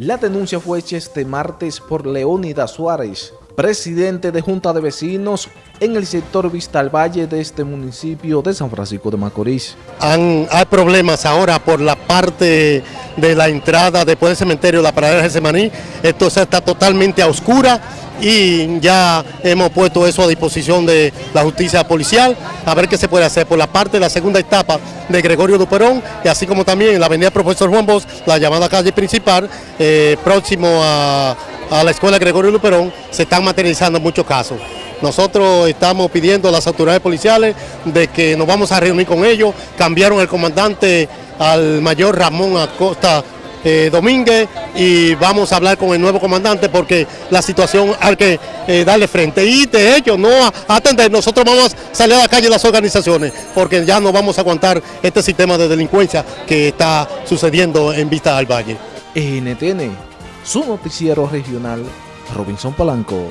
La denuncia fue hecha este martes por Leónidas Suárez, presidente de Junta de Vecinos en el sector Vista al Valle de este municipio de San Francisco de Macorís. Hay problemas ahora por la parte de la entrada después del cementerio, la paradera de Semaní, esto está totalmente a oscura y ya hemos puesto eso a disposición de la justicia policial, a ver qué se puede hacer por la parte de la segunda etapa de Gregorio Duperón y así como también en la avenida Profesor Juan Bosch, la llamada calle principal, eh, próximo a, a la escuela Gregorio Luperón, se están materializando muchos casos. Nosotros estamos pidiendo a las autoridades policiales de que nos vamos a reunir con ellos, cambiaron el comandante al mayor Ramón Acosta eh, Domínguez y vamos a hablar con el nuevo comandante porque la situación hay que eh, darle frente y de hecho no atender, nosotros vamos a salir a la calle las organizaciones porque ya no vamos a aguantar este sistema de delincuencia que está sucediendo en Vista al Valle. NTN, su noticiero regional, Robinson Palanco.